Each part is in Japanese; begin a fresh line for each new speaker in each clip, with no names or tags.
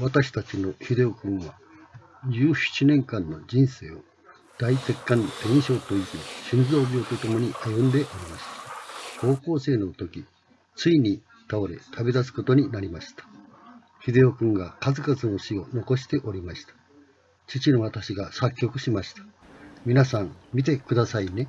私たちの秀夫君は17年間の人生を大鉄管炎症という心臓病とともに歩んでおりました。高校生の時、ついに倒れ旅立つことになりました。秀夫君が数々の詩を残しておりました。父の私が作曲しました。皆さん見てくださいね。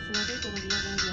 ですので、この皆さん